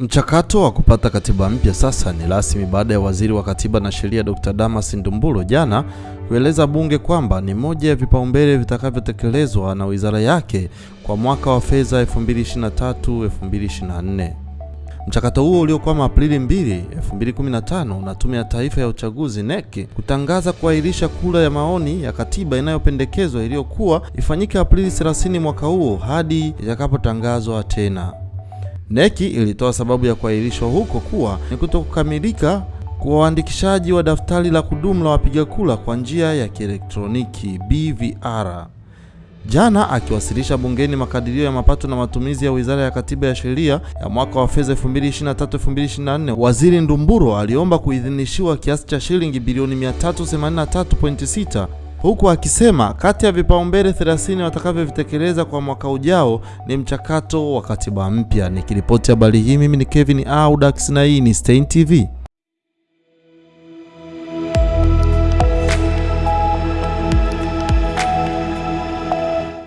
Mchakato wa kupata katiba mpya sasa ni rasmi baada ya Waziri wa Katiba na Sheria Dr. Damas ndumbulo jana kueleza bunge kwamba ni moja ya vipaumbele vitakavyotekelezwa na wizara yake kwa mwaka wa fedha 2023-2024. Mchakato huo uliokwama Aprili 2, 2015 na Tume ya Taifa ya Uchaguzi NEC kutangaza kuahirisha kura ya maoni ya katiba inayopendekezwa iliyokuwa ifanyike Aprili 30 mwaka huo hadi itakapotangazwa tena. NEC ilitoa sababu ya kuahirishwa huko kuwa ni kutokukamilika kwa uandikishaji wa daftari la kudumu la wapiga kura kwa njia ya kielektroniki BVR. Jana akiwasilisha bungeni makadirio ya mapato na matumizi ya Wizara ya Katiba ya Sheria ya mwaka wa fedha 2023-2024, Waziri Ndumburo aliomba kuidhinishiwa kiasi cha shilingi bilioni 383.6 huku akisema kati ya vipaumbele 30 watakavyovitekeleza kwa mwaka ujao ni mchakato wa katiba mpya. Nikiripoti habari hii mimi ni Kevin Audax na hii ni Stein TV.